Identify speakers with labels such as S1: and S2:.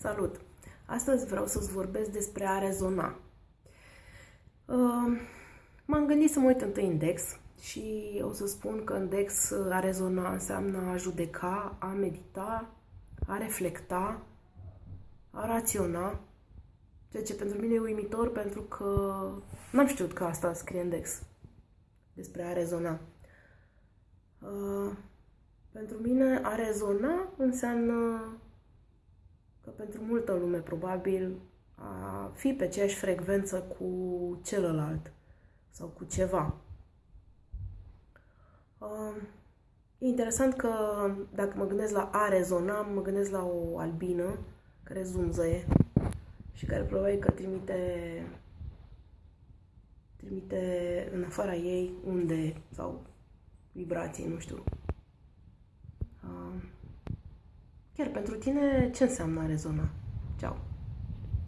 S1: Salut! Astăzi vreau să-ți vorbesc despre a rezona. Uh, m-am gândit să mă uit întâi în Dex și o să spun că în Dex a rezona înseamnă a judeca, a medita, a reflecta, a raționa, ceea ce pentru mine e uimitor pentru că n-am știut că asta scrie în Dex despre a rezona. Uh, pentru mine a rezona înseamnă că pentru multă lume probabil a fi pe aceeași frecvență cu celălalt sau cu ceva. Uh, e interesant că dacă mă gândesc la a rezona, mă gândesc la o albină care zumzăie și care probabil că trimite trimite în afara ei unde sau vibrații, nu știu. Chiar pentru tine, ce înseamnă a rezona? Ceau!